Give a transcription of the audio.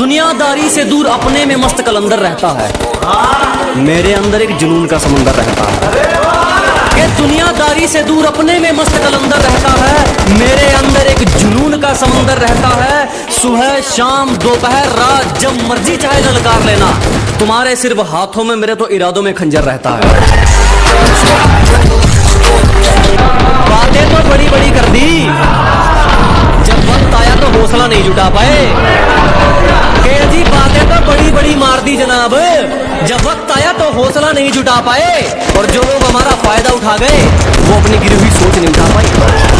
दुनियादारी से दूर अपने में मस्त कलंदर रहता है। मेरे अंदर एक जुनून का समंदर रहता है। कि दुनियादारी से दूर अपने में मस्त कलंदर रहता है? मेरे अंदर एक जुनून का समंदर रहता है। सुबह, शाम, दोपहर, रात, जब मर्ज़ी चाहे ललकार लेना। तुम्हारे सिर्फ़ हाथों में, मेरे तो इरादों में खंजर रहता है। बातें तो बड़ी बड़ी कर दी। जब वक्त आया तो हौसला नहीं जुटा पाए। बड़ी जनाब, जब वक्त आया तो हौसला नहीं जुटा पाए और जो लोग हमारा फ़ायदा उठा गए, वो अपनी गिरी हुई सोच नहीं उठा पाए।